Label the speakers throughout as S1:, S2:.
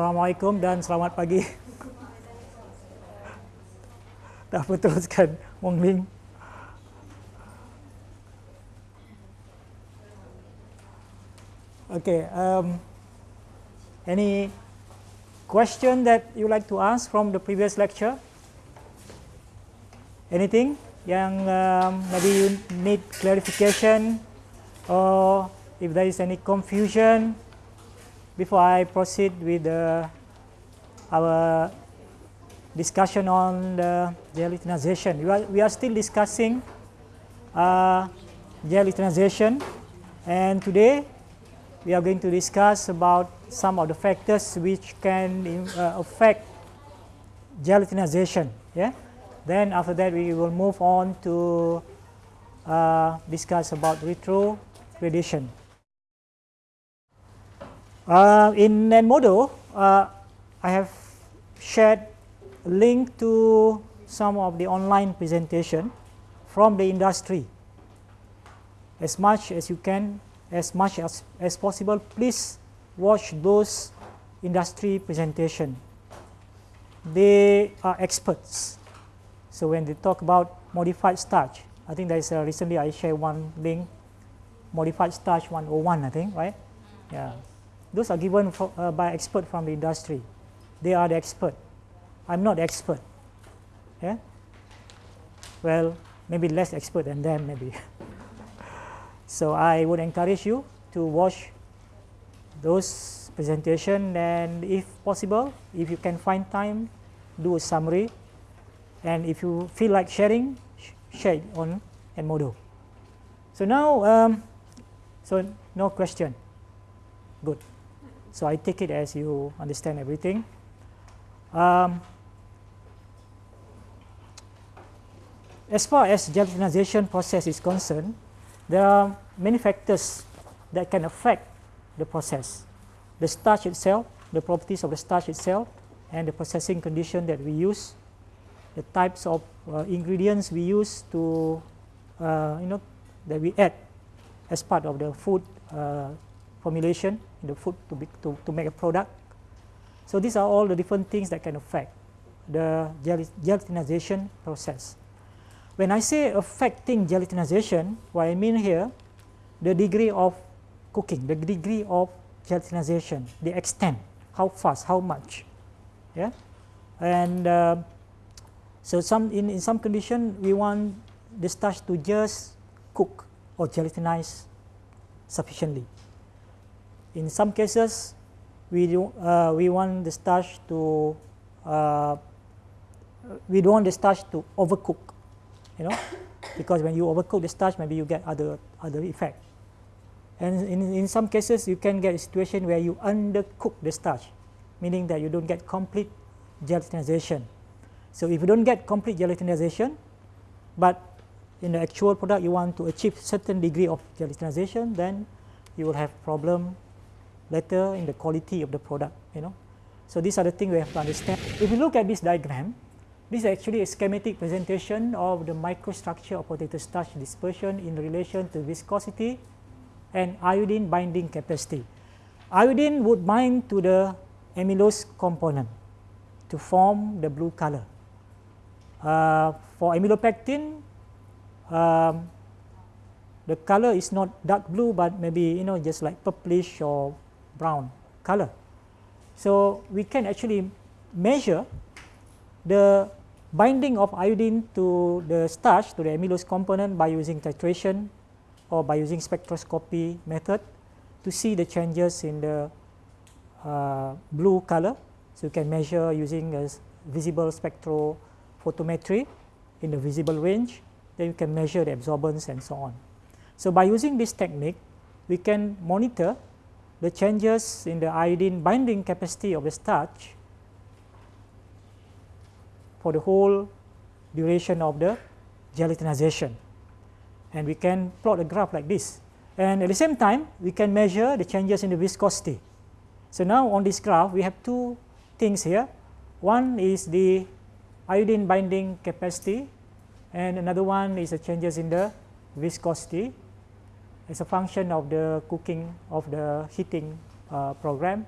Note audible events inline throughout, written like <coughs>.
S1: Assalamualaikum dan selamat pagi. <laughs> Dah teruskan Wong Ling. Okay, um, any question that you like to ask from the previous lecture? Anything yang um, maybe you need clarification or if there is any confusion before I proceed with uh, our discussion on the gelatinization. We are, we are still discussing uh, gelatinization and today we are going to discuss about some of the factors which can uh, affect gelatinization. Yeah. Then after that we will move on to uh, discuss about retrogradation. Uh, in Edmodo, uh, I have shared a link to some of the online presentation from the industry. As much as you can as much as, as possible, please watch those industry presentation. They are experts. So when they talk about modified starch, I think there is a, recently I shared one link, modified starch 101, I think, right? Yeah. Those are given for, uh, by expert from the industry. They are the expert. I'm not expert. Yeah. Well, maybe less expert than them, maybe. <laughs> So I would encourage you to watch those presentation and if possible, if you can find time, do a summary. And if you feel like sharing, sh share it on Edmodo. So now, um, so no question. Good. So I take it as you understand everything. Um, as far as gelatinization process is concerned, there are many factors that can affect the process. The starch itself, the properties of the starch itself, and the processing condition that we use, the types of uh, ingredients we use to, uh, you know, that we add as part of the food uh, formulation in the food to, be, to, to make a product. So these are all the different things that can affect the gelatinization process. When I say affecting gelatinization, what I mean here, the degree of cooking, the degree of gelatinization, the extent, how fast, how much, yeah, and uh, so some in, in some condition we want the starch to just cook or gelatinize sufficiently. In some cases, we do uh, we want the starch to uh, we don't want the starch to overcook you know, <coughs> because when you overcook the starch, maybe you get other other effect. And in, in some cases, you can get a situation where you undercook the starch, meaning that you don't get complete gelatinization. So if you don't get complete gelatinization, but in the actual product you want to achieve certain degree of gelatinization, then you will have problem later in the quality of the product, you know. So these are the things we have to understand. If you look at this diagram, this is actually a schematic presentation of the microstructure of potato starch dispersion in relation to viscosity and iodine binding capacity. Iodine would bind to the amylose component to form the blue color. Uh, for amylopectin, um, the color is not dark blue, but maybe you know just like purplish or brown color. So we can actually measure the binding of iodine to the starch, to the amylose component by using titration or by using spectroscopy method to see the changes in the uh, blue color. So you can measure using a visible spectrophotometry in the visible range, then you can measure the absorbance and so on. So by using this technique, we can monitor the changes in the iodine binding capacity of the starch for the whole duration of the gelatinization. And we can plot a graph like this. And at the same time, we can measure the changes in the viscosity. So now on this graph, we have two things here. One is the iodine binding capacity, and another one is the changes in the viscosity as a function of the cooking of the heating uh, program.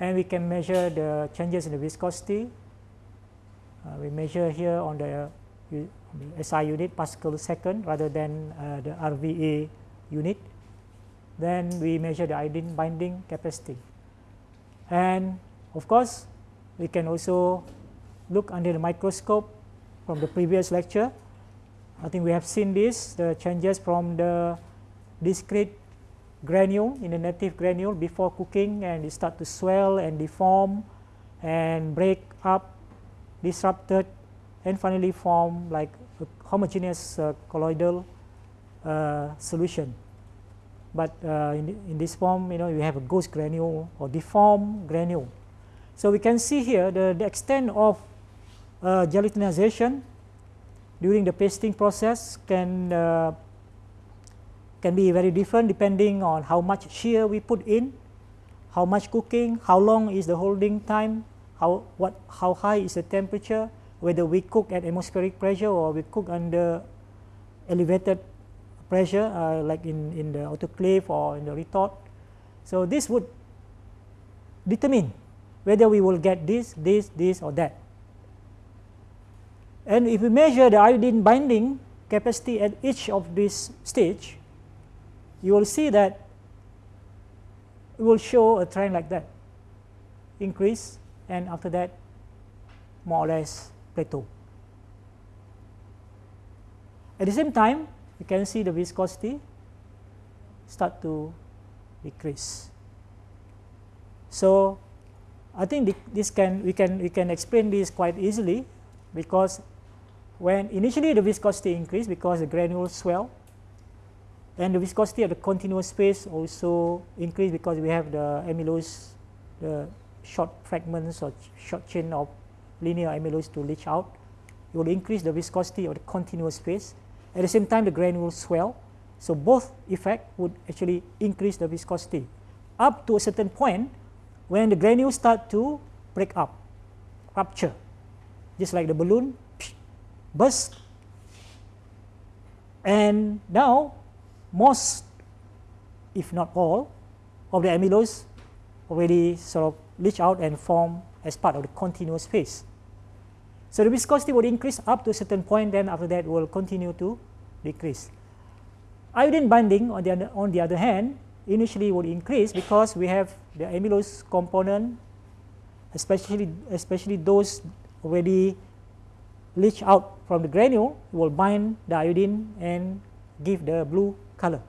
S1: and we can measure the changes in the viscosity. Uh, we measure here on the, the SI unit Pascal second rather than uh, the RVA unit. Then we measure the iodine binding capacity. And of course, we can also look under the microscope from the previous lecture. I think we have seen this, the changes from the discrete granule in the native granule before cooking and it start to swell and deform and break up, disrupted and finally form like a homogeneous uh, colloidal uh, solution. But uh, in, in, this form, you know, you have a ghost granule or deformed granule. So we can see here the, the extent of uh, gelatinization during the pasting process can uh, can be very different depending on how much shear we put in, how much cooking, how long is the holding time, how what how high is the temperature, whether we cook at atmospheric pressure or we cook under elevated pressure uh, like in, in the autoclave or in the retort. So this would determine whether we will get this, this, this or that. And if we measure the iodine binding capacity at each of this stage, you will see that it will show a trend like that, increase and after that more or less plateau. At the same time, you can see the viscosity start to decrease. So I think this can we can we can explain this quite easily because when initially the viscosity increased because the granules swell and the viscosity of the continuous phase also increase because we have the amylose the short fragments or short chain of linear amylose to leach out. It will increase the viscosity of the continuous phase at the same time the granules swell. So both effect would actually increase the viscosity up to a certain point when the granules start to break up rupture. Just like the balloon burst. And now most if not all of the amylose already sort of leach out and form as part of the continuous phase. So the viscosity will increase up to a certain point then after that will continue to decrease. Iodine binding on the, other, on the other hand initially would increase because we have the amylose component especially, especially those already leach out from the granule will bind the iodine and give the blue color.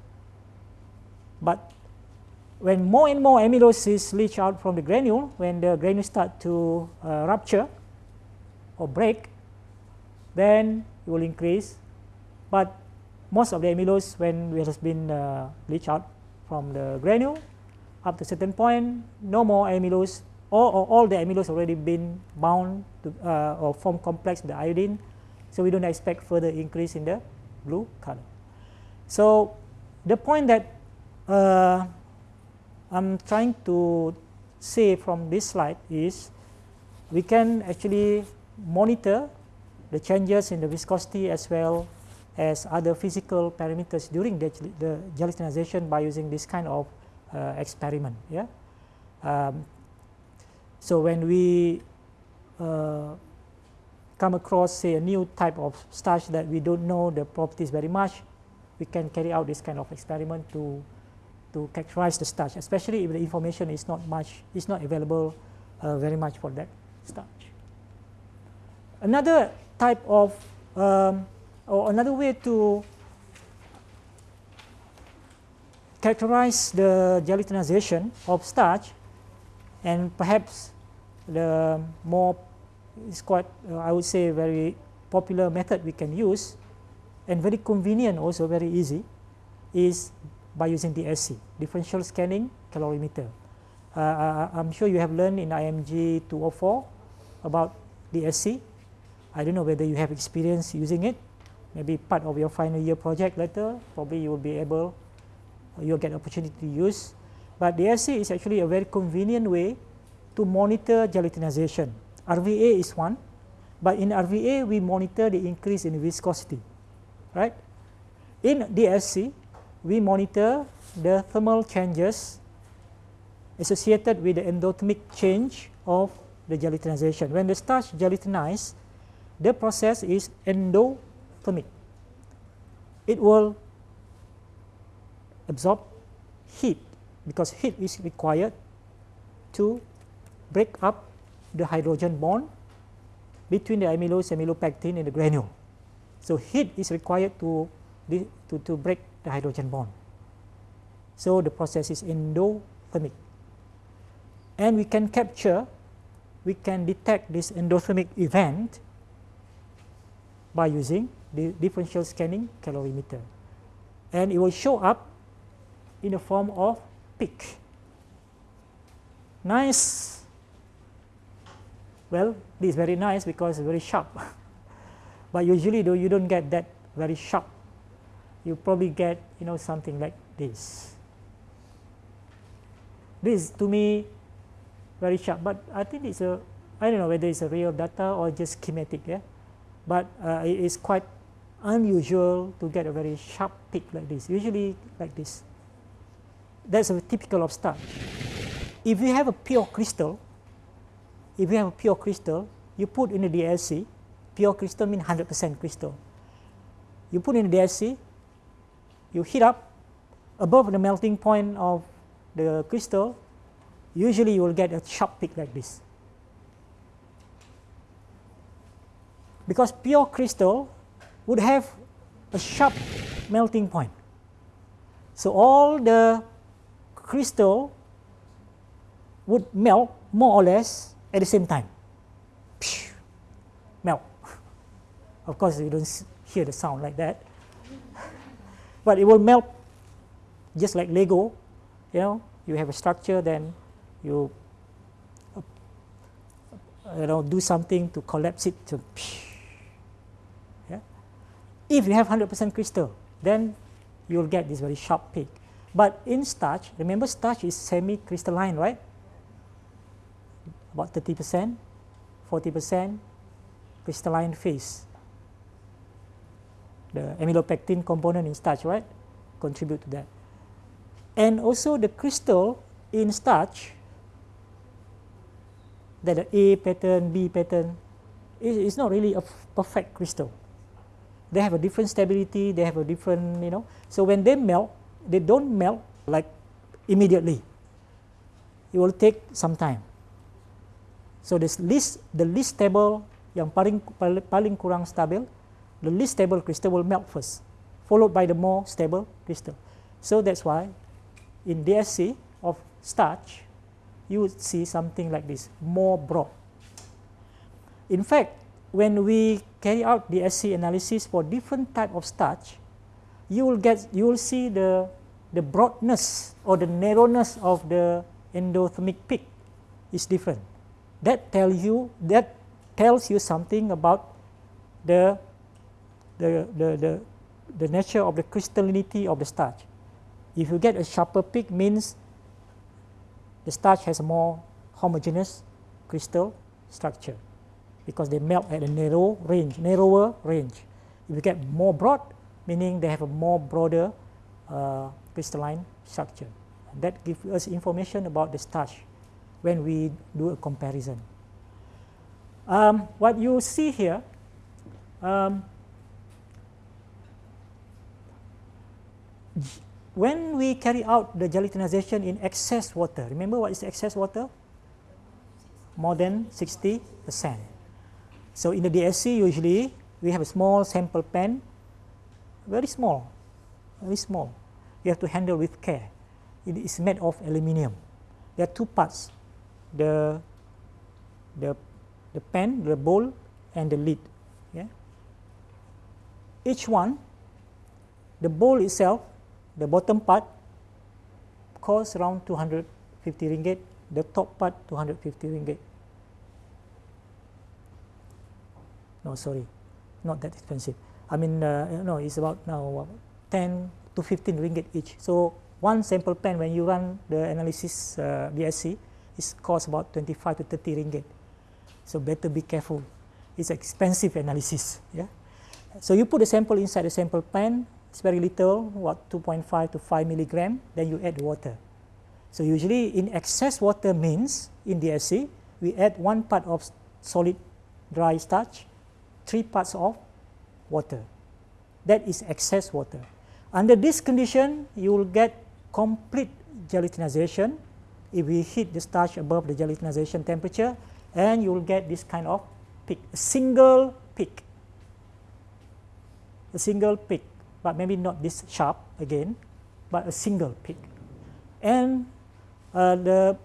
S1: But when more and more amylose is leached out from the granule, when the granule start to uh, rupture or break, then it will increase. But most of the amylose when it has been uh, leached out from the granule, up to a certain point, no more amylose, or, or all the amylose already been bound to, uh, or form complex with the iodine, so we don't expect further increase in the blue color. So the point that uh, I'm trying to say from this slide is we can actually monitor the changes in the viscosity as well as other physical parameters during the, the gelatinization by using this kind of uh, experiment. Yeah. Um, so when we uh, come across say a new type of starch that we don't know the properties very much, we can carry out this kind of experiment to to characterize the starch, especially if the information is not much is not available uh, very much for that starch. Another type of um, or another way to characterize the gelatinization of starch and perhaps the more is quite uh, I would say very popular method we can use and very convenient also very easy is by using the DSC, differential scanning calorimeter. Uh, uh, I'm sure you have learned in IMG 204 about the DSC. I don't know whether you have experience using it. Maybe part of your final year project later, probably you will be able, you'll get opportunity to use. But the DSC is actually a very convenient way to monitor gelatinization. RVA is one, but in RVA we monitor the increase in viscosity right. In DSC, we monitor the thermal changes associated with the endothermic change of the gelatinization. When the starch gelatinizes, the process is endothermic. It will absorb heat because heat is required to break up the hydrogen bond between the amylose amylopectin and the granule. So, heat is required to, to, to break the hydrogen bond. So, the process is endothermic. And we can capture, we can detect this endothermic event by using the differential scanning calorimeter. And it will show up in the form of peak. Nice. Well, this is very nice because it's very sharp. <laughs> but usually though you don't get that very sharp. You probably get you know something like this. This to me very sharp, but I think it's a I don't know whether it's a real data or just schematic, yeah. But uh, it is quite unusual to get a very sharp peak like this. Usually like this. That's a typical of starch. If you have a pure crystal, if you have a pure crystal, you put in a DSC, pure crystal means 100% crystal. You put in the DSC, you heat up above the melting point of the crystal, usually you will get a sharp peak like this. Because pure crystal would have a sharp melting point. So all the crystal would melt more or less at the same time. melt. Of course, you don't hear the sound like that. <laughs> but it will melt just like Lego. You know, you have a structure, then you uh, you know do something to collapse it to <laughs> yeah. If you have 100% crystal, then you'll get this very sharp peak. But in starch, remember starch is semi-crystalline, right? About 30%, 40% crystalline phase. The amylopectin component in starch, right? Contribute to that. And also the crystal in starch, that the A pattern, B pattern, is not really a perfect crystal. They have a different stability, they have a different, you know. So when they melt, they don't melt like immediately. It will take some time. So this least the least stable yang paling paling kurang stabil, the least stable crystal will melt first, followed by the more stable crystal. So that's why in DSC of starch, you would see something like this, more broad. In fact, when we carry out the SC analysis for different type of starch, you will get you will see the the broadness or the narrowness of the endothermic peak is different. That tell you that tells you something about the the, the, the, the nature of the crystallinity of the starch. If you get a sharper peak means the starch has a more homogeneous crystal structure because they melt at a narrow range, narrower range. If you get more broad, meaning they have a more broader uh, crystalline structure. That gives us information about the starch when we do a comparison. Um, what you see here, um, when we carry out the gelatinization in excess water, remember what is excess water? More than 60%. So in the DSC, usually we have a small sample pan, very small, very small you have to handle with care. It is made of aluminium. There are two parts, the, the, the pan, the bowl and the lid. Yeah? Each one, the bowl itself, the bottom part costs around 250 ringgit, the top part 250 ringgit. No, sorry, not that expensive. I mean, uh, no, it's about now 10 to 15 ringgit each. So one sample pan when you run the analysis uh, DSC is cost about 25 to 30 ringgit. So better be careful. It's expensive analysis. Yeah. So you put the sample inside the sample pan. It's very little, what 2.5 to 5 milligram. Then you add the water. So usually in excess water means in DSC, we add one part of solid dry starch, three parts of water. That is excess water. Under this condition, you will get complete gelatinization if we heat the starch above the gelatinization temperature and you will get this kind of peak, a single peak, a single peak, but maybe not this sharp again, but a single peak. And uh, the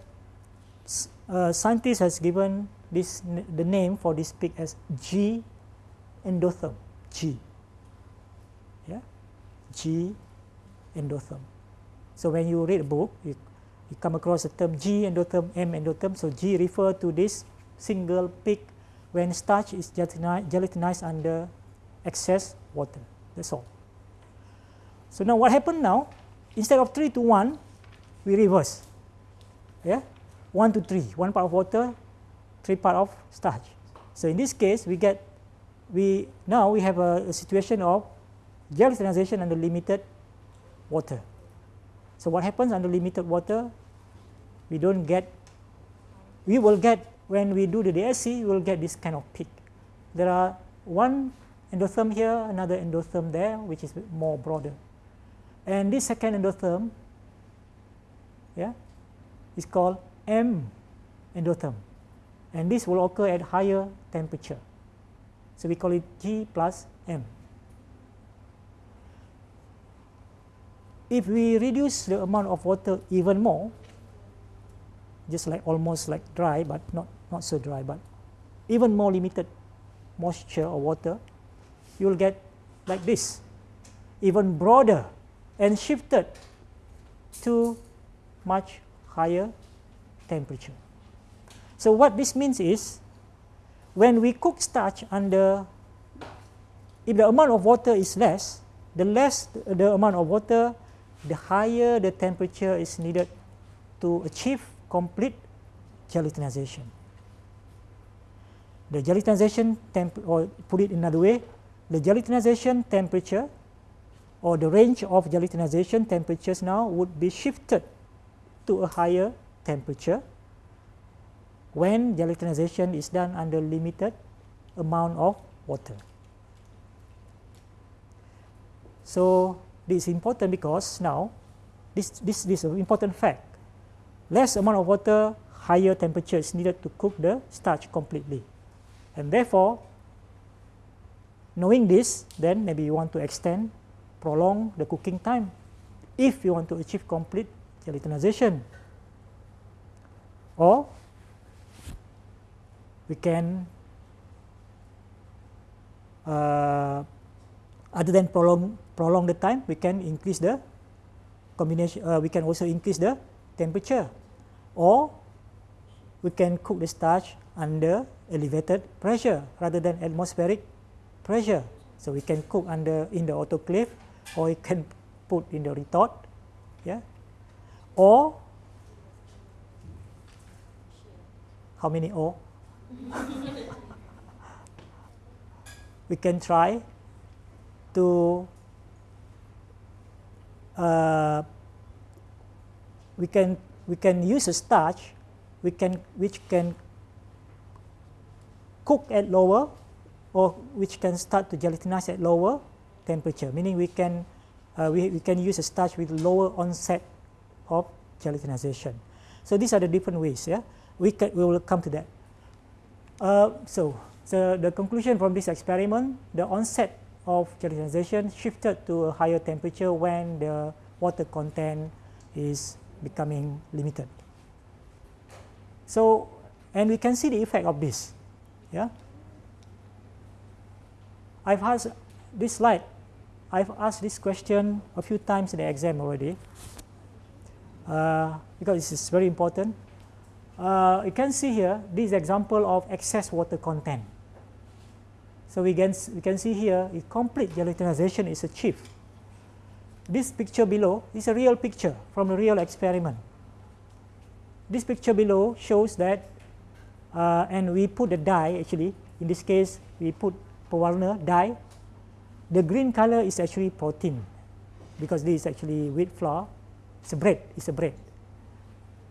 S1: uh, scientist has given this the name for this peak as G endotherm, G. Yeah, G endotherm. So when you read a book, you, you come across the term G endotherm, M endotherm. So G refer to this single peak when starch is gelatinized under excess water. That's all. So now what happened now? Instead of 3 to 1, we reverse. Yeah? 1 to 3, 1 part of water, 3 part of starch. So in this case, we get, we now we have a, a situation of gelatinization under limited water. So what happens under limited water? We don't get, we will get, when we do the DSC, we will get this kind of peak. There are one endotherm here, another endotherm there, which is more broader. And this second endotherm, yeah, is called M endotherm. And this will occur at higher temperature. So we call it G plus M. If we reduce the amount of water even more, just like almost like dry, but not, not so dry, but even more limited moisture or water, you will get like this, even broader and shifted to much higher temperature. So what this means is, when we cook starch under, if the amount of water is less, the less the amount of water, the higher the temperature is needed to achieve complete gelatinization. The gelatinization temp or put it another way, the gelatinization temperature or the range of gelatinization temperatures now would be shifted to a higher temperature when gelatinization is done under limited amount of water. So this is important because now this, this, this is an important fact. Less amount of water, higher temperature is needed to cook the starch completely. And therefore, knowing this, then maybe you want to extend, prolong the cooking time. If you want to achieve complete gelatinization. Or we can uh, other than prolong prolong the time we can increase the combination uh, we can also increase the temperature. Or we can cook the starch under elevated pressure rather than atmospheric pressure. So we can cook under in the autoclave or we can put in the retort yeah? Or how many or? <laughs> We can try to uh, we can we can use a starch we can which can cook at lower or which can start to gelatinize at lower temperature meaning we can uh, we, we can use a starch with lower onset of gelatinization so these are the different ways yeah we can we will come to that uh, so, so the conclusion from this experiment, the onset of gelatinization shifted to a higher temperature when the water content is becoming limited. So, and we can see the effect of this. Yeah. I've had this slide, I've asked this question a few times in the exam already uh, because this is very important uh, you can see here this example of excess water content. So we can, we can see here if complete gelatinization is achieved. This picture below is a real picture from a real experiment. This picture below shows that, uh, and we put the dye actually, in this case we put pewarna dye. The green color is actually protein because this is actually wheat flour, it's a bread, it's a bread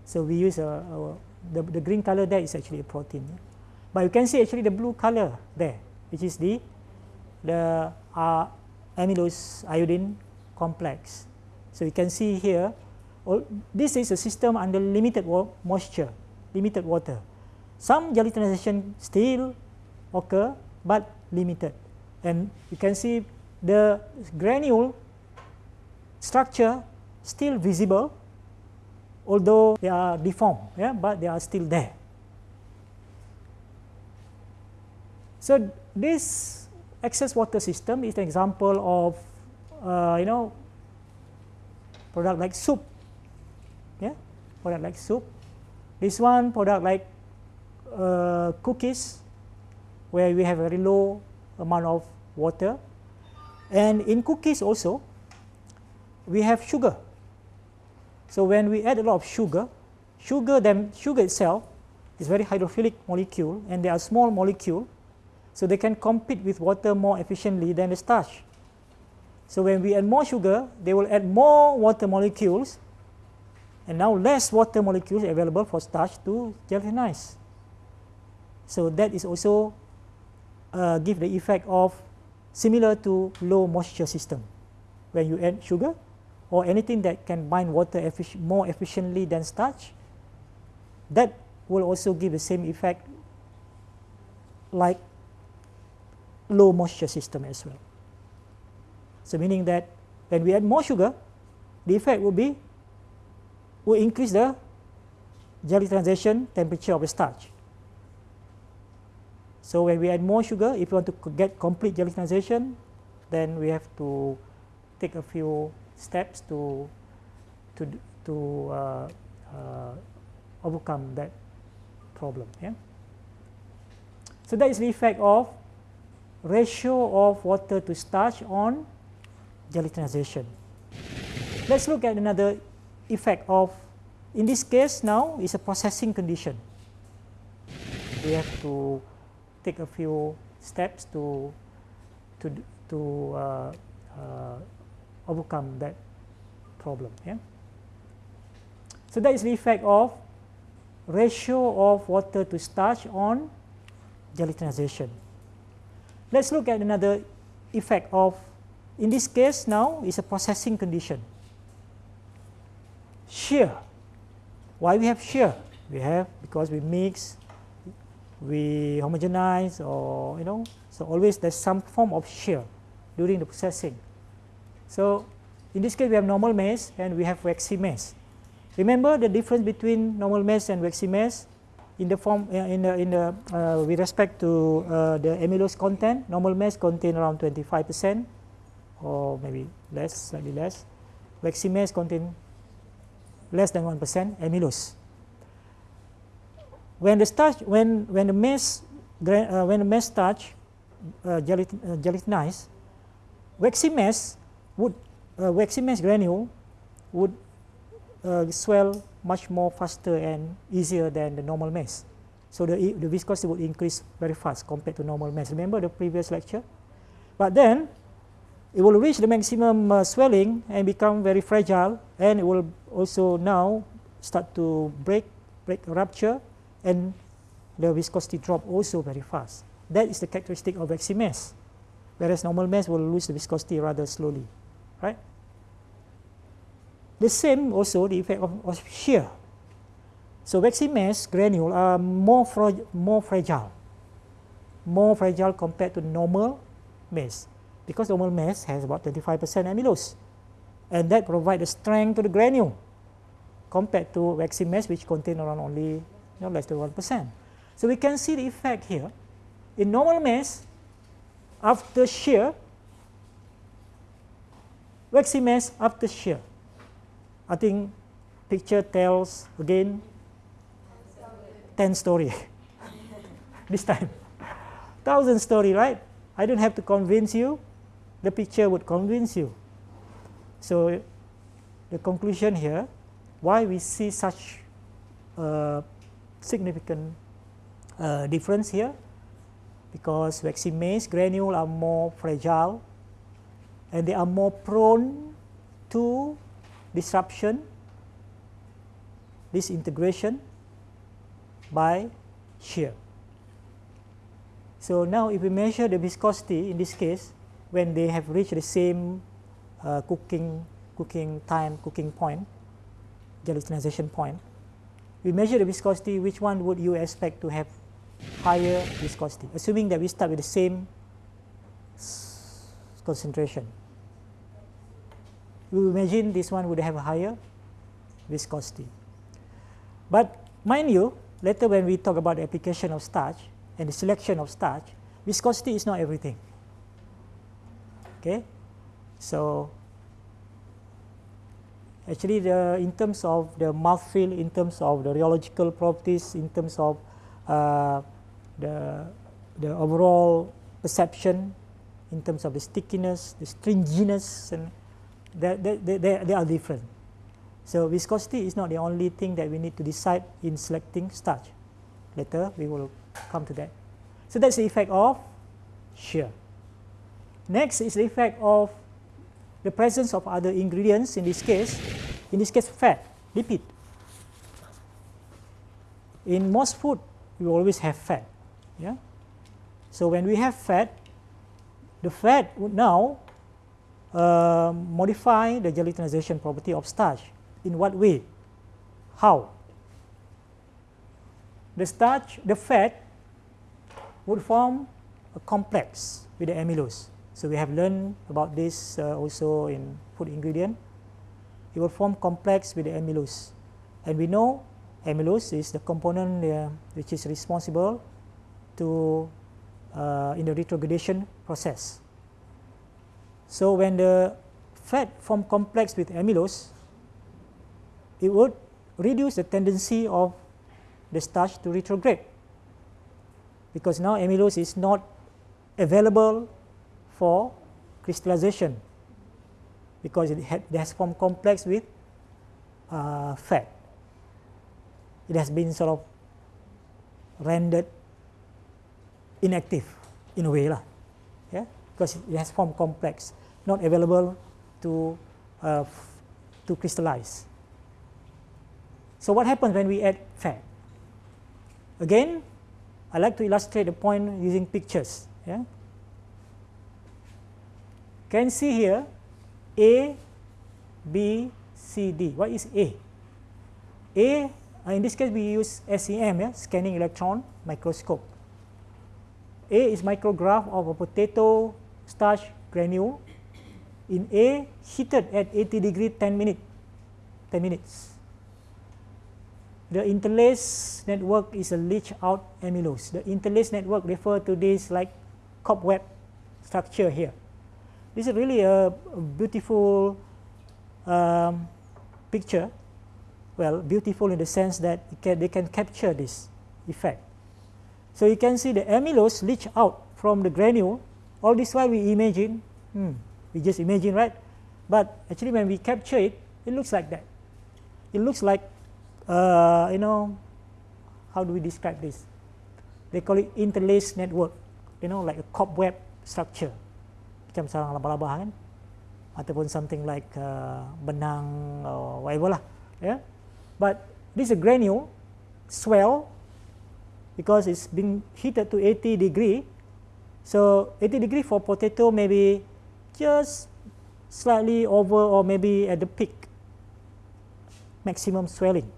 S1: So we use a, a the, the green color there is actually a protein. But you can see actually the blue color there, which is the the uh, amylose iodine complex. So you can see here, all, this is a system under limited moisture, limited water. Some gelatinization still occur, but limited. And you can see the granule structure still visible, although they are deformed, yeah, but they are still there. So this excess water system is an example of, uh, you know, product like soup, yeah, product like soup. This one product like uh, cookies, where we have very low amount of water. And in cookies also, we have sugar. So when we add a lot of sugar, sugar them sugar itself is very hydrophilic molecule and they are small molecule, so they can compete with water more efficiently than the starch. So when we add more sugar, they will add more water molecules, and now less water molecules available for starch to gelatinize. So that is also uh, give the effect of similar to low moisture system. When you add sugar, or anything that can bind water effic more efficiently than starch, that will also give the same effect like low moisture system as well. So meaning that when we add more sugar, the effect will be will increase the gelatinization temperature of the starch. So when we add more sugar, if you want to get complete gelatinization, then we have to take a few steps to to to uh, uh, overcome that problem. Yeah. So that is the effect of ratio of water to starch on gelatinization. Let's look at another effect of, in this case now is a processing condition. We have to take a few steps to to to uh, uh, overcome that problem. Yeah. So that is the effect of ratio of water to starch on gelatinization. Let's look at another effect of, in this case now is a processing condition. Shear. Why we have shear? We have because we mix, we homogenize or you know, so always there's some form of shear during the processing. So in this case, we have normal maize and we have waxy maize. Remember the difference between normal maize and waxy maize in the form uh, in the in the uh, with respect to uh, the amylose content. Normal maize contain around 25 percent or maybe less, slightly less. Waxy maize contain less than one percent amylose. When the starch, when when the maize, uh, when the maize starch uh, gelatin, uh, gelatinized, waxy maize would uh, waxy maize granule would uh, swell much more faster and easier than the normal maize. So the, the viscosity would increase very fast compared to normal maize. Remember the previous lecture? But then it will reach the maximum uh, swelling and become very fragile and it will also now start to break, break rupture and the viscosity drop also very fast. That is the characteristic of waxy maize, whereas normal maize will lose the viscosity rather slowly right? The same also the effect of, of shear. So waxy maize granule are more, more fragile, more fragile compared to normal maize, because normal maize has about 25% amylose and that provides the strength to the granule compared to waxy maize which contain around only you know, less than 1%. So we can see the effect here. In normal maize, after shear, waxy maize after shear. I think picture tells again 10 story <laughs> this time. Thousand story, right? I don't have to convince you. The picture would convince you. So the conclusion here, why we see such uh, significant uh, difference here, because waxy maize granule are more fragile and they are more prone to disruption disintegration by shear. So now if we measure the viscosity in this case when they have reached the same uh, cooking cooking time cooking point gelatinization point we measure the viscosity which one would you expect to have higher viscosity? Assuming that we start with the same concentration. We imagine this one would have a higher viscosity. But mind you later when we talk about the application of starch and the selection of starch, viscosity is not everything. Okay, so actually the in terms of the mouthfeel, in terms of the rheological properties, in terms of uh, the the overall perception, in terms of the stickiness, the stringiness, and they, they, they, they are different. So viscosity is not the only thing that we need to decide in selecting starch. Later we will come to that. So that's the effect of shear. Next is the effect of the presence of other ingredients in this case, in this case fat, lipid. In most food, we always have fat. Yeah? So when we have fat, the fat would now uh, modify the gelatinization property of starch. In what way? How? The starch, the fat would form a complex with the amylose. So we have learned about this uh, also in food ingredient. It will form complex with the amylose. And we know amylose is the component uh, which is responsible to uh, in the retrogradation process. So when the fat form complex with amylose, it would reduce the tendency of the starch to retrograde because now amylose is not available for crystallization because it, had, it has formed complex with uh, fat. It has been sort of rendered inactive in a way lah, yeah, because it has formed complex, not available to uh, to crystallize. So what happens when we add fat? Again, I like to illustrate the point using pictures. Yeah? Can see here A, B, C, D. What is A? A, uh, in this case we use SEM, yeah? scanning electron microscope. A is micrograph of a potato starch granule in A heated at 80 degree 10 minute, 10 minutes. The interlace network is a leach out amylose. The interlace network refer to this like cobweb structure here. This is really a beautiful um, picture. Well, beautiful in the sense that can, they can capture this effect. So you can see the amylose leach out from the granule. All this while we imagine, hmm, we just imagine, right? But actually when we capture it, it looks like that. It looks like uh, you know, how do we describe this? They call it interlaced network, you know, like a cobweb structure. Macam sarang laba-laba kan? Ataupun something like uh, benang or whatever lah. Yeah? But this is a granule swell because it's been heated to 80 degree. So 80 degree for potato maybe just slightly over or maybe at the peak maximum swelling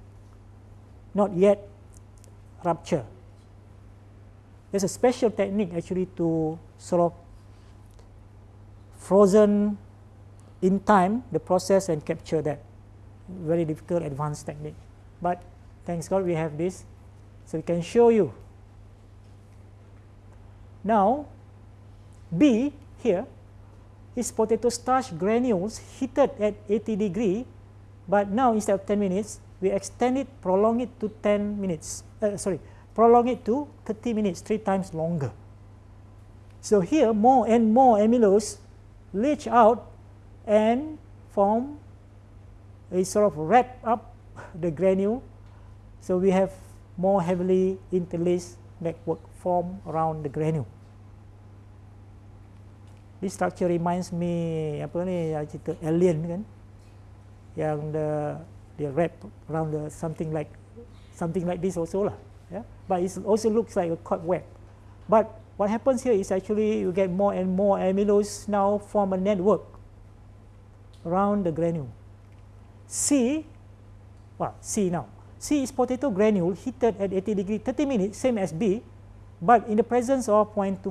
S1: not yet rupture. There's a special technique actually to sort of frozen in time the process and capture that. Very difficult advanced technique. But thanks God we have this so we can show you. Now B here is potato starch granules heated at 80 degree but now instead of 10 minutes we extend it, prolong it to 10 minutes, uh, sorry, prolong it to 30 minutes, three times longer. So here more and more amylose leach out and form a sort of wrap up <laughs> the granule. So we have more heavily interlaced network form around the granule. This structure reminds me apa ni cerita alien kan yang the they wrap around the something like something like this also lah. Yeah? But it also looks like a cobweb. But what happens here is actually you get more and more amylose now form a network around the granule. C, well, C now. C is potato granule heated at 80 degree 30 minutes, same as B, but in the presence of 0.25%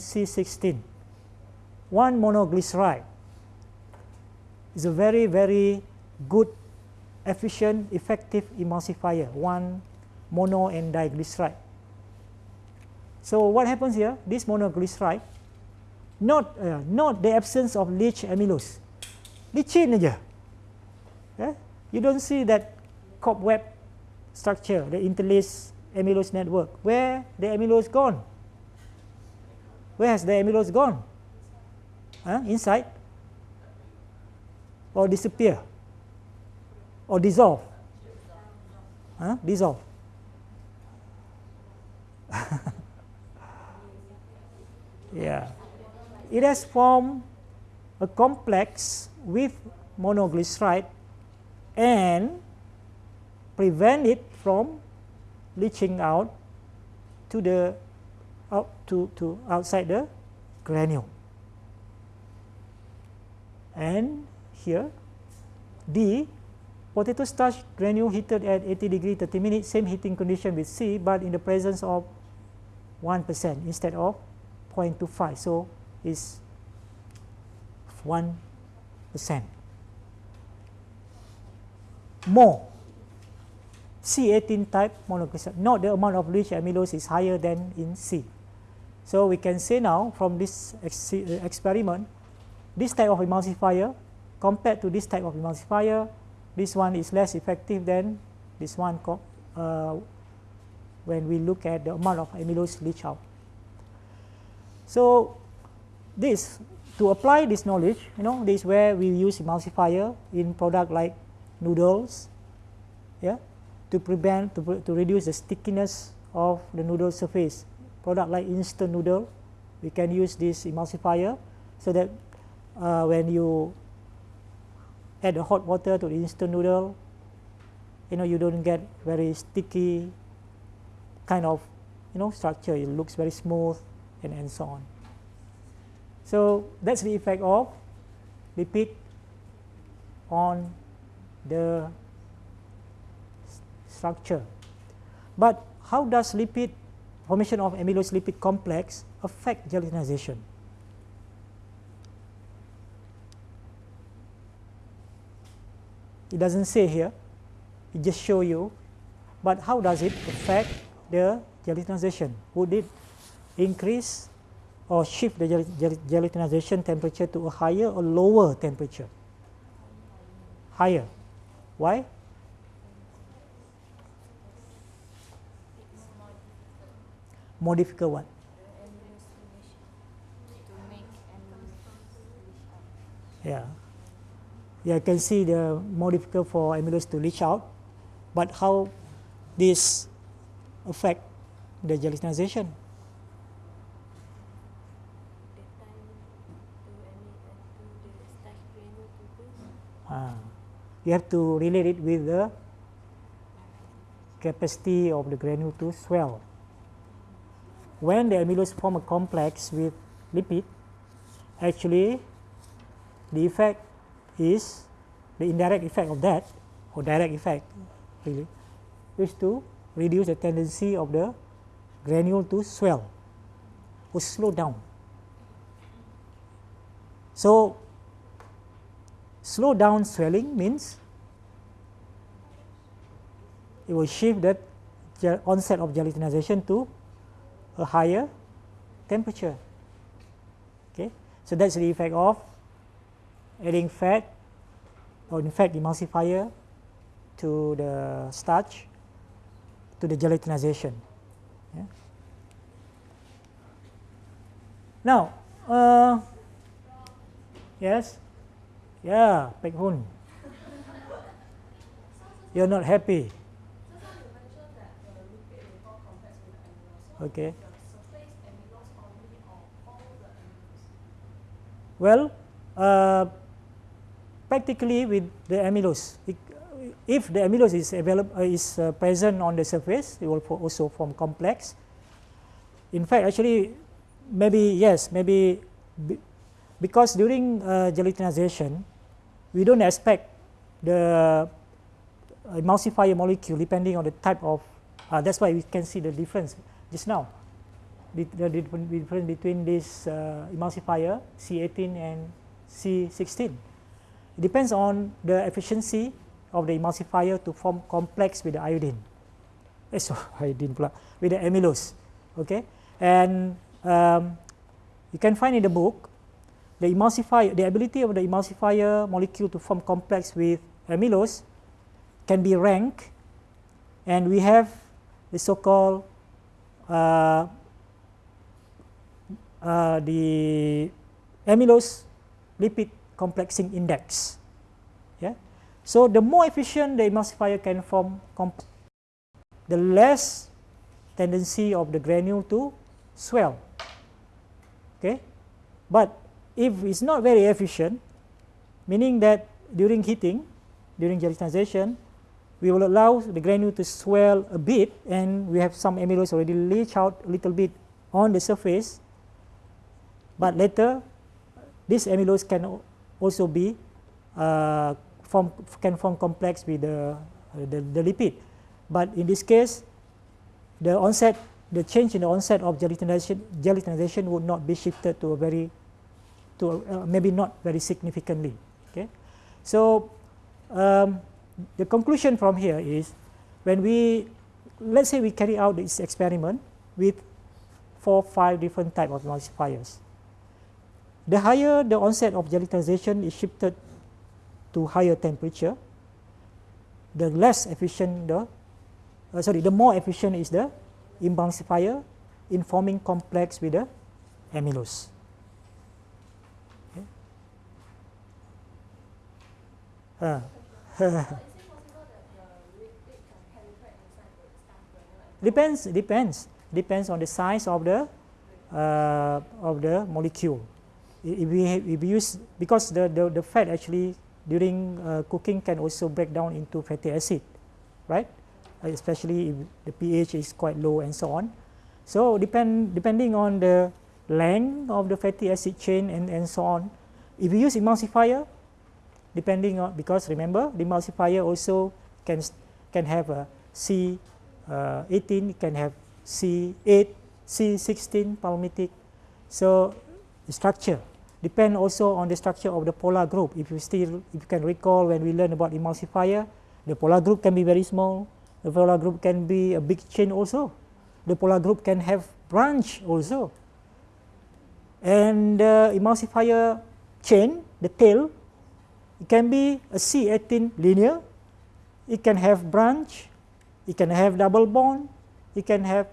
S1: C16. One monoglyceride is a very, very good, efficient, effective emulsifier, one mono and diglyceride. So what happens here? This monoglyceride, not, uh, not the absence of leach amylose. Licin aja. Yeah? You don't see that cobweb structure, the interlaced amylose network. Where the amylose gone? Where has the amylose gone? Huh? Inside? Or disappear? Or dissolve? Huh? Dissolve. <laughs> yeah. It has formed a complex with monoglyceride and prevent it from leaching out to the out to, to outside the granule. And here D potato starch granule heated at 80 degree 30 minutes same heating condition with C but in the presence of 1% instead of 0.25 so is 1% more C18 type monoglyceride. Note the amount of leach amylose is higher than in C. So we can say now from this ex experiment, this type of emulsifier compared to this type of emulsifier, this one is less effective than this one uh, when we look at the amount of amylose leach out. So this to apply this knowledge, you know, this is where we use emulsifier in product like noodles, yeah, to prevent to, to reduce the stickiness of the noodle surface. Product like instant noodle, we can use this emulsifier so that uh, when you add the hot water to the instant noodle, you know you don't get very sticky kind of you know structure. It looks very smooth and, and so on. So that's the effect of lipid on the structure. But how does lipid formation of amylose lipid complex affect gelatinization? It doesn't say here, it just show you, but how does it affect the gelatinization? Would it increase or shift the gelatinization temperature to a higher or lower temperature? Higher. Why? more difficult one. Yeah. Yeah, you can see the more difficult for amylose to leach out, but how this affect the gelatinization? You have to relate it with the capacity of the granule to swell when the amylose form a complex with lipid, actually the effect is the indirect effect of that or direct effect really is to reduce the tendency of the granule to swell or slow down. So, slow down swelling means it will shift that onset of gelatinization to a higher temperature. Okay, so that's the effect of adding fat or in fact emulsifier to the starch to the gelatinization. Yeah. Now, uh, yes, yeah, Pek you're not happy. Okay. Well, uh, practically with the amylose, it, if the amylose is available uh, is uh, present on the surface, it will also form complex. In fact, actually, maybe yes, maybe be because during uh, gelatinization, we don't expect the emulsifier molecule depending on the type of. Uh, that's why we can see the difference just now. The, difference between this uh, emulsifier C18 and C16. It depends on the efficiency of the emulsifier to form complex with the iodine. So <laughs> iodine pula, with the amylose. Okay, and um, you can find in the book the emulsifier, the ability of the emulsifier molecule to form complex with amylose can be ranked, and we have the so-called uh, uh, the amylose lipid complexing index. Yeah. So the more efficient the emulsifier can form, the less tendency of the granule to swell. Okay. But if it's not very efficient, meaning that during heating, during gelatinization, we will allow the granule to swell a bit and we have some amylose already leach out a little bit on the surface. But later, this amylose can also be uh, form, can form complex with the, the, the lipid. But in this case, the onset, the change in the onset of gelatinization, gelatinization would not be shifted to a very, to uh, maybe not very significantly. Okay, so um, the conclusion from here is when we, let's say we carry out this experiment with four, five different type of emulsifiers. The higher the onset of gelatinization is shifted to higher temperature, the less efficient the, uh, sorry, the more efficient is the emulsifier in forming complex with the amylose. Uh. <laughs> depends depends depends on the size of the uh, of the molecule if we, if we use because the, the, the fat actually during uh, cooking can also break down into fatty acid, right? Especially if the pH is quite low and so on. So depend depending on the length of the fatty acid chain and, and so on. If you use emulsifier, depending on because remember the emulsifier also can can have a C uh, 18, can have C8, C16 palmitic. So the structure depend also on the structure of the polar group. If you still, if you can recall when we learn about emulsifier, the polar group can be very small, the polar group can be a big chain also. The polar group can have branch also. And the emulsifier chain, the tail, it can be a C18 linear, it can have branch, it can have double bond, it can have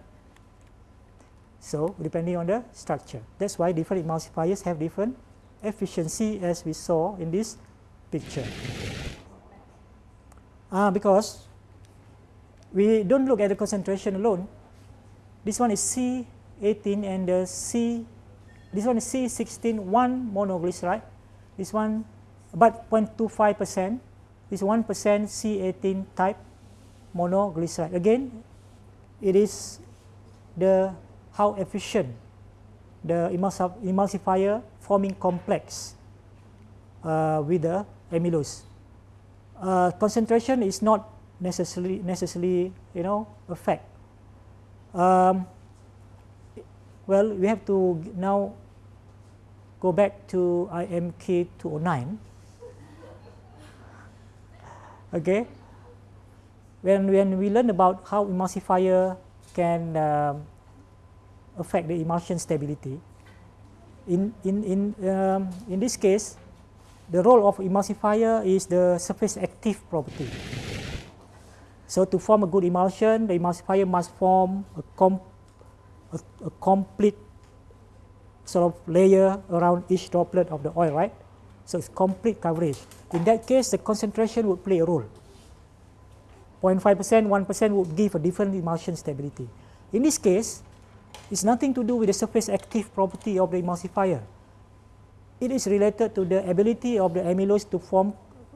S1: so, depending on the structure. That's why different emulsifiers have different efficiency as we saw in this picture. Uh, because we don't look at the concentration alone. This one is C18 and the C, this one is C16, one monoglyceride. This one, about 0.25 percent. is 1 percent C18 type monoglyceride. Again, it is the how efficient the emulsifier forming complex uh, with the amylose. Uh, concentration is not necessarily necessarily you know a fact. Um, well, we have to now go back to IMK 209. Okay, when when we learn about how emulsifier can um, affect the emulsion stability. In, in, in, um, in this case, the role of emulsifier is the surface active property. So to form a good emulsion, the emulsifier must form a, com a, a complete sort of layer around each droplet of the oil, right? So it's complete coverage. In that case, the concentration would play a role. 0.5%, 1% would give a different emulsion stability. In this case, it's nothing to do with the surface active property of the emulsifier. It is related to the ability of the amylose to form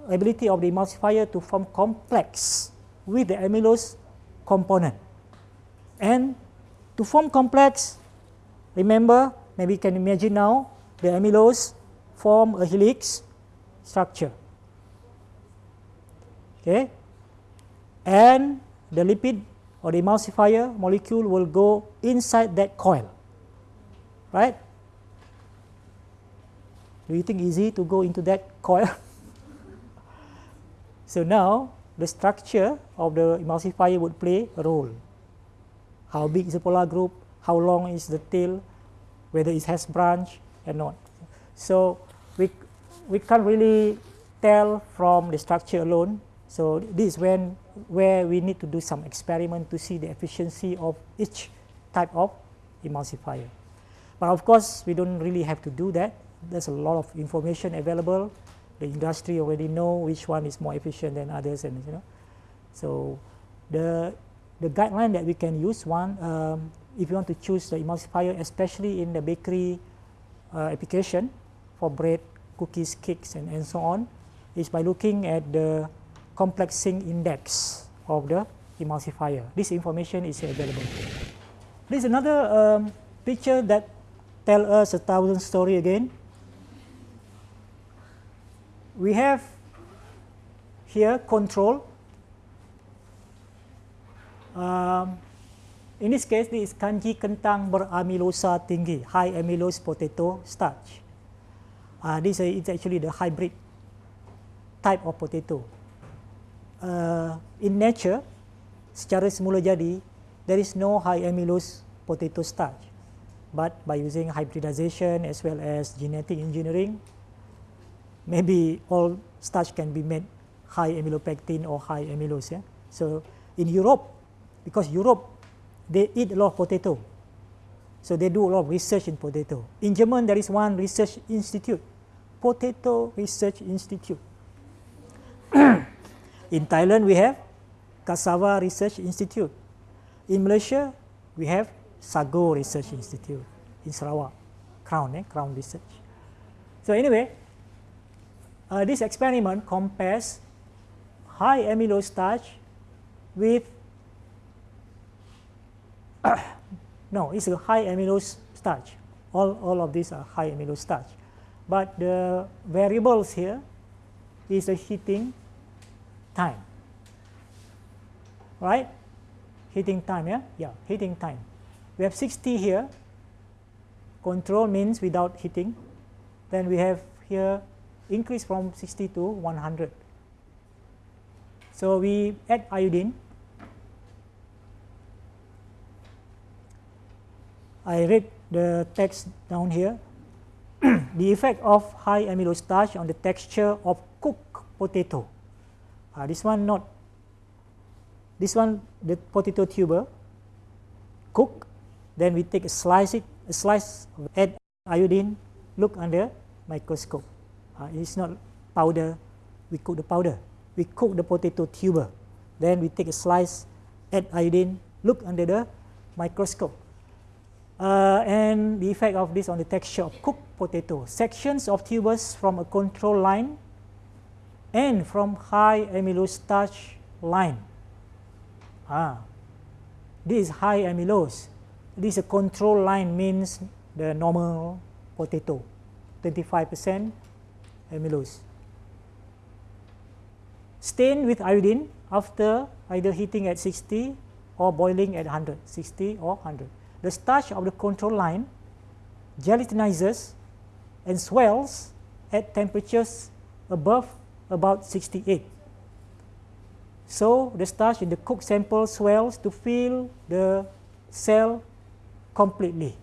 S1: ability of the emulsifier to form complex with the amylose component. And to form complex, remember, maybe you can imagine now, the amylose form a helix structure. Okay. And the lipid or the emulsifier molecule will go inside that coil. Right? Do you think easy to go into that coil? <laughs> so now the structure of the emulsifier would play a role. How big is the polar group? How long is the tail? Whether it has branch or not. So we, we can't really tell from the structure alone. So this is when where we need to do some experiment to see the efficiency of each type of emulsifier. But of course, we don't really have to do that. There's a lot of information available. The industry already know which one is more efficient than others, and you know. So the the guideline that we can use one um, if you want to choose the emulsifier, especially in the bakery uh, application for bread, cookies, cakes, and, and so on, is by looking at the complexing index of the emulsifier. This information is available. This is another um, picture that tell us a thousand story again. We have here control. Um, in this case, this is kanji kentang beramilosa tinggi, high amylose potato starch. Uh, this is actually the hybrid type of potato. Uh, in nature secara semula jadi there is no high amylose potato starch. But by using hybridization as well as genetic engineering maybe all starch can be made high amylopectin or high amylose yeah? so in Europe because Europe they eat a lot of potato. So they do a lot of research in potato. In German there is one research institute potato research institute In Thailand, we have Cassava Research Institute. In Malaysia, we have Sago Research Institute in Sarawak, CRAUN, eh? CRAUN Research. So anyway, uh, this experiment compares high amylose starch with <coughs> no, it's a high amylose starch. All, all of these are high amylose starch. But the variables here is the heating time. Right? Heating time, yeah? Yeah, heating time. We have 60 here. Control means without heating. Then we have here increase from 60 to 100. So we add iodine. I read the text down here. <clears throat> the effect of high amylose starch on the texture of cooked potato. Uh, this one not. This one the potato tuber cook. Then we take a slice it, a slice add iodine. Look under microscope. Uh, it's not powder. We cook the powder. We cook the potato tuber. Then we take a slice, add iodine. Look under the microscope. Uh, and the effect of this on the texture of cooked potato. Sections of tubers from a control line and from high amylose starch line. Ah, this is high amylose. This is a control line means the normal potato, 25% amylose. Stain with iodine after either heating at 60 or boiling at 100, 60 or 100. The starch of the control line gelatinizes and swells at temperatures above about 68. So the starch in the cooked sample swells to fill the cell completely.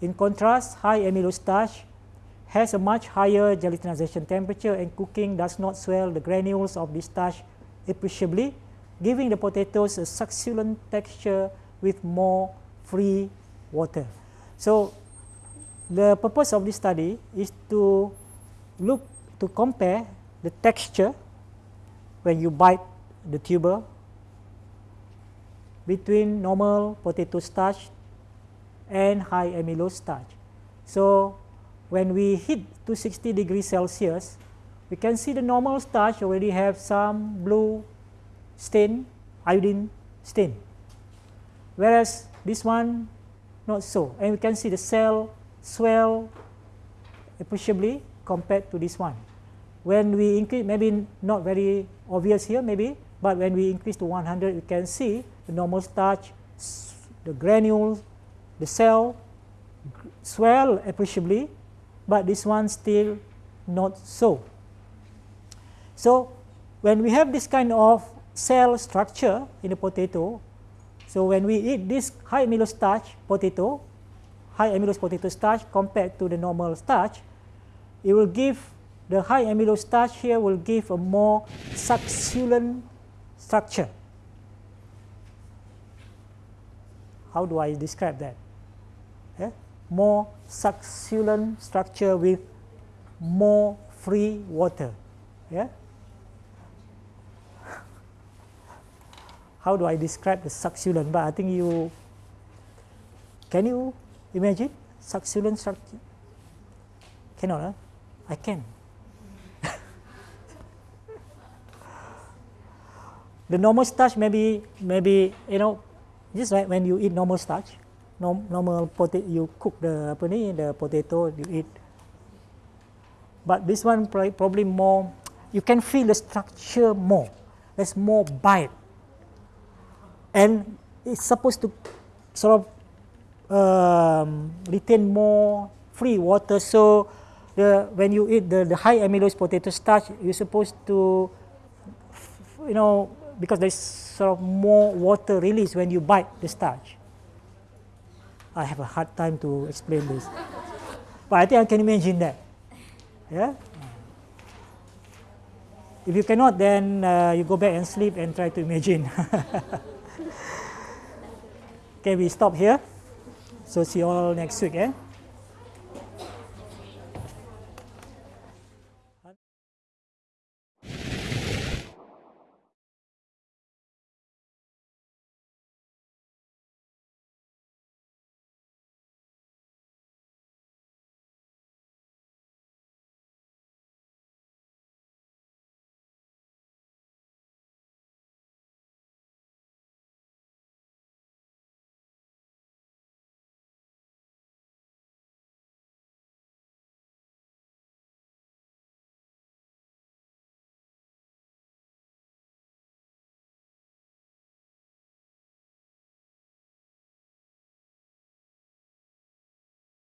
S1: In contrast, high amylose starch has a much higher gelatinization temperature and cooking does not swell the granules of the starch appreciably, giving the potatoes a succulent texture with more free water. So the purpose of this study is to look to compare the texture when you bite the tuber between normal potato starch and high amylose starch. So when we hit to 60 degrees Celsius, we can see the normal starch already have some blue stain, iodine stain. Whereas this one not so. And we can see the cell swell appreciably compared to this one. When we increase, maybe not very obvious here maybe, but when we increase to 100, we can see the normal starch, the granules, the cell swell appreciably, but this one still not so. So when we have this kind of cell structure in the potato, so when we eat this high amylose starch potato, high amylose potato starch compared to the normal starch, it will give the high amylose starch here will give a more succulent structure. How do I describe that? Yeah? More succulent structure with more free water. Yeah? How do I describe the succulent? But I think you can you imagine succulent structure? Cannot, huh? I can. <laughs> the normal starch maybe maybe you know just like when you eat normal starch normal potato you cook the apa ni the potato you eat but this one probably more you can feel the structure more there's more bite and it's supposed to sort of um, retain more free water so the when you eat the, the high amylose potato starch you're supposed to you know because there's sort of more water release when you bite the starch. I have a hard time to explain this. but I think I can imagine that. Yeah? If you cannot, then uh, you go back and sleep and try to imagine. <laughs> okay, we stop here. So see you all next week. Eh?